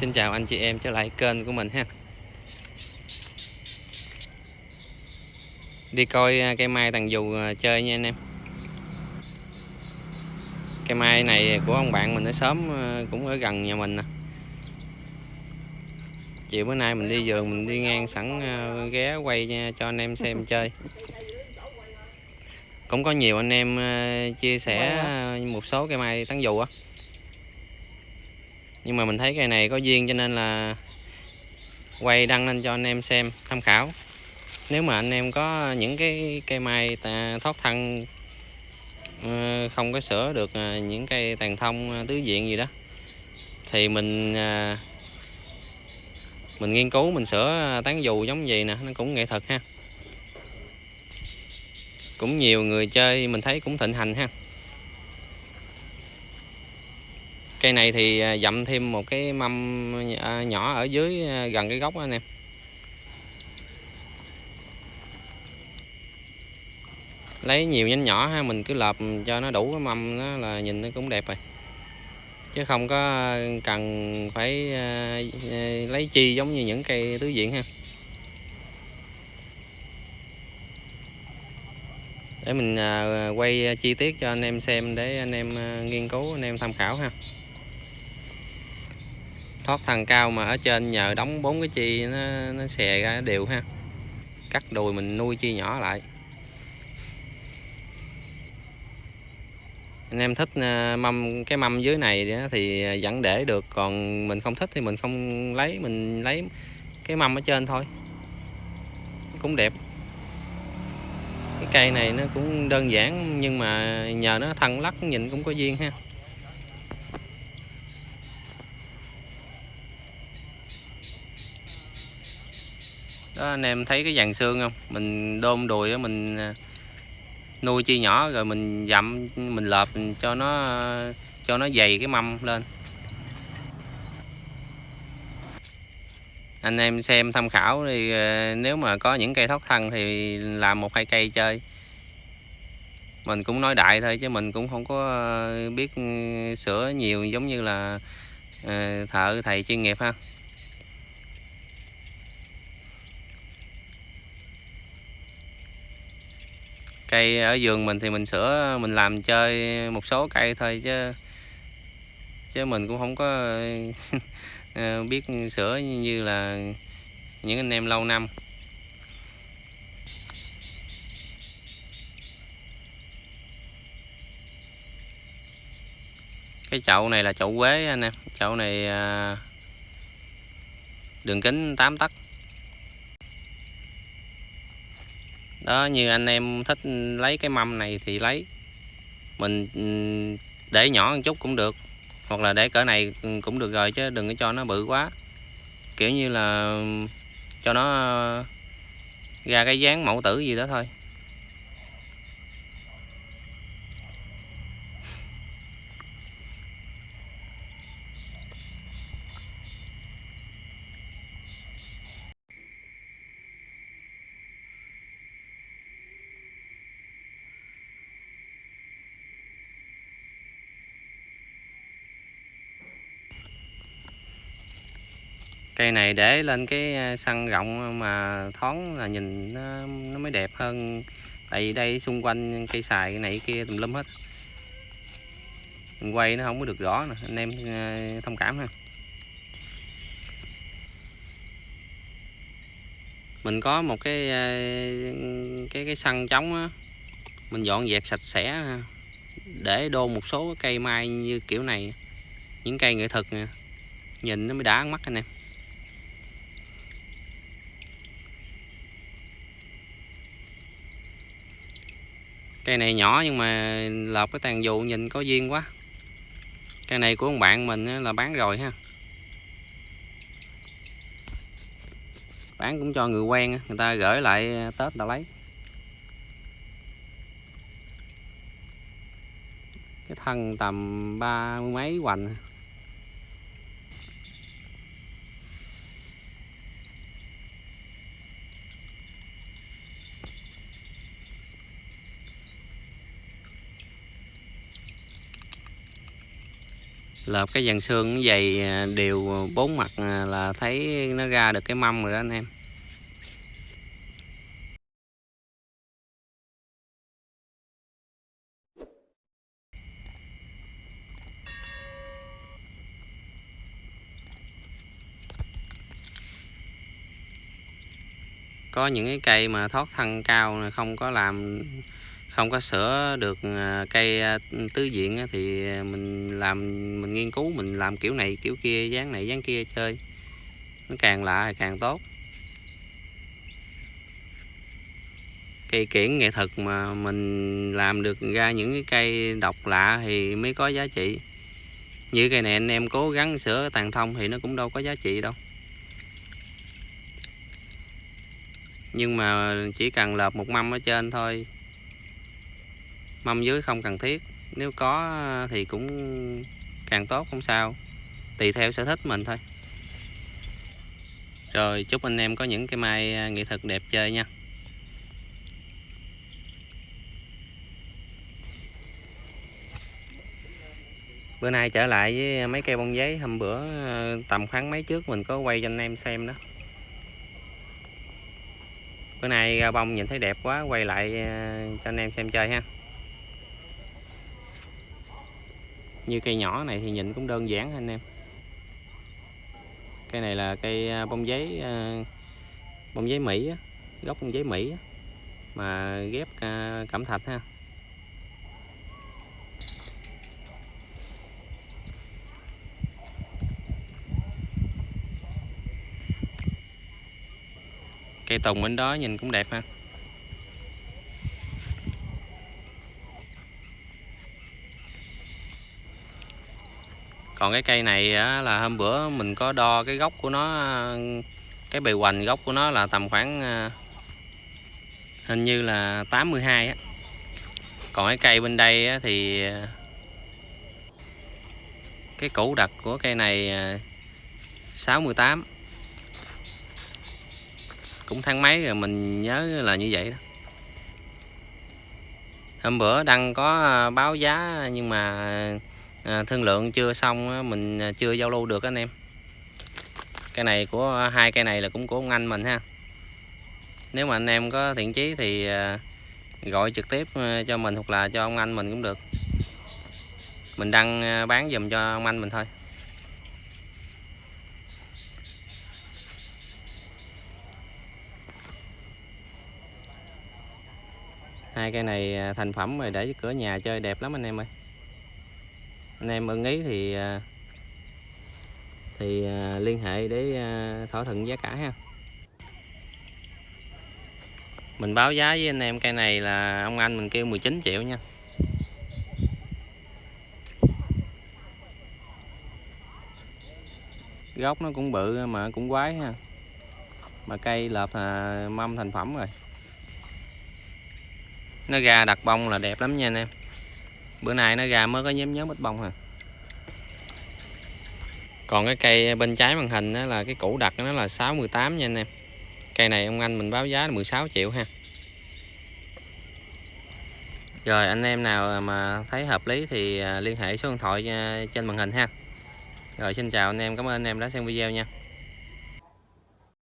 Xin chào anh chị em, trở lại kênh của mình ha. Đi coi à, cây mai tàn dù à, chơi nha anh em. Cây mai này của ông bạn mình ở sớm à, cũng ở gần nhà mình nè. Chiều bữa nay mình đi vườn, mình đi ngang sẵn ghé quay cho anh em xem chơi. Cũng có nhiều anh em chia sẻ một số cây mai tán dù á nhưng mà mình thấy cây này có duyên cho nên là quay đăng lên cho anh em xem, tham khảo. Nếu mà anh em có những cái cây mai thoát thân ờ, không có sửa được ờ, những cây tàn thông ờ, tứ diện gì đó, thì mình mình nghiên cứu, mình sửa tán dù giống vậy nè, nó cũng nghệ thuật ha. Cũng nhiều người chơi, mình thấy cũng thịnh hành ha. Cây này thì à, dặm thêm một cái mâm à, nhỏ ở dưới à, gần cái gốc đó anh em. Lấy nhiều nhánh nhỏ ha, mình cứ lợp cho nó đủ cái mâm đó là nhìn nó cũng đẹp rồi. Chứ không có cần phải lấy chi giống như những cây tứ diện ha. Để mình quay chi tiết cho anh em xem, để anh em nghiên cứu, anh em tham khảo ha thoát thằng cao mà ở trên nhờ đóng bốn cái chi nó, nó xè ra đều ha. Cắt đùi mình nuôi chi nhỏ lại. Anh em thích à, mâm cái mâm dưới này thì vẫn để được còn mình không thích thì mình không lấy mình lấy cái mâm ở trên thôi. Cũng đẹp. Cái cây này nó cũng đơn giản nhưng mà nhờ nó thân lắc nhìn cũng có duyên ha. Đó, anh em thấy cái dàn xương không? Mình đôn đùi mình à, nuôi chi nhỏ rồi mình dặm, mình lợp cho nó cho nó dày cái mâm lên. Anh em xem tham khảo thì à, nếu mà có những cây thoát thân thì làm một hai cây chơi. Mình cũng nói đại thôi, chứ mình cũng không có à, biết ừ, sửa nhiều giống như là thợ, thầy chuyên nghiệp ha. Cây ở vườn mình thì mình sửa, mình làm chơi một số cây thôi chứ chứ mình cũng không có ờ, biết sửa như là những anh em lâu năm. Cái chậu này là chậu quế anh em, chậu này à, đường kính 8 tấc. Đó, như anh em thích lấy cái mâm này thì lấy. Mình để nhỏ một chút cũng được. Hoặc là để cỡ này cũng được rồi chứ đừng có cho nó bự quá. Kiểu như là cho nó ra cái dáng mẫu tử gì đó thôi. Cây này để lên cái sân rộng mà thoáng là nhìn nó, nó mới đẹp hơn. Tại vì đây xung quanh cây xài cái này kia tùm lum hết. Mình quay nó không có được rõ nè anh em à, thông cảm ha. Mình có một cái cái cái sân trống á mình dọn dẹp sạch sẽ để đôn một số cây mai như kiểu này những cây nghệ thuật nè. Nhìn nó mới đã mắt anh em. Cây này nhỏ nhưng mà lợp cái tàn dù nhìn có duyên quá. Cây này của ông bạn mình là bán rồi ha. Bán cũng cho người quen người ta gửi lại à, tết ta lấy. Cái thân tầm ba mươi mấy hoành. Lợp cái dàn xương dày à, đều bốn mặt à, là thấy nó ra được cái mâm rồi đó anh em. Có những cái cây mà thoát thân cao không có làm không có sửa được à, cây à, tứ diện thì mình làm, mình nghiên cứu, mình làm kiểu này, kiểu kia, dáng này, dáng kia chơi. Nó càng lạ thì càng tốt. Cây kiển nghệ thuật mà mình làm được ra những cái cây độc lạ thì mới có giá trị. Như cây này anh em cố gắng sửa tàn thông thì nó cũng đâu có giá trị đâu. Nhưng mà chỉ cần lợp một mâm ở trên thôi mâm dưới không cần thiết. Nếu có, thì cũng càng tốt, không sao. Tùy theo sở thích mình thôi. Rồi, chúc anh em có những cái mai à, nghệ thuật đẹp chơi nha. Bữa nay trở lại với mấy cây bông giấy. Hôm bữa à, tầm khoảng mấy trước mình có quay cho anh em xem đó. Bữa nay ra bông nhìn thấy đẹp quá, quay lại à, cho anh em xem chơi ha. Như cây nhỏ này thì nhìn cũng đơn giản anh em? Cây này là cây à, bông giấy à, bông giấy Mỹ gốc bông giấy Mỹ mà ghép à, cẩm thạch ha. Cây tùng bên đó nhìn cũng đẹp ha. Còn cái cây này là hôm bữa mình có đo cái gốc của nó, cái bề hoành gốc của nó là tầm khoảng à, hình như là 82 á. Còn cái cây bên đây thì à, cái củ đặc của cây này à, 68 cũng tháng mấy rồi mình nhớ là như vậy đó. Hôm bữa đăng có báo giá nhưng mà à, thương lượng chưa xong mình à, chưa giao lưu được anh em. Cái này của à, hai cây này là cũng của ông anh mình ha. Nếu mà anh em có thiện chí thì à, gọi trực tiếp cho mình hoặc là cho ông anh mình cũng được. Mình đăng bán dùm cho ông anh mình thôi. Hai cây này thành phẩm rồi để cửa nhà chơi đẹp lắm anh em ơi anh em ưng ý thì à, thì à, liên hệ để à, thỏa thuận giá cả ha. Mình báo giá với anh em cây này là ông anh mình kêu 19 triệu nha. Gốc nó cũng bự mà cũng quái ha. Mà cây lợp mâm thành phẩm rồi. Nó ra đặt bông là đẹp lắm nha anh em bữa nay nó ra mới có nhóm nhóm ít bông à còn cái cây bên trái màn hình đó là cái củ đặt nó là 68 nha anh em. Cây này ông anh mình báo giá là 16 triệu ha. Rồi, anh em nào mà thấy hợp lý thì à, liên hệ số điện thoại à, trên màn hình ha. Rồi, xin chào anh em, cảm ơn anh em đã xem video nha.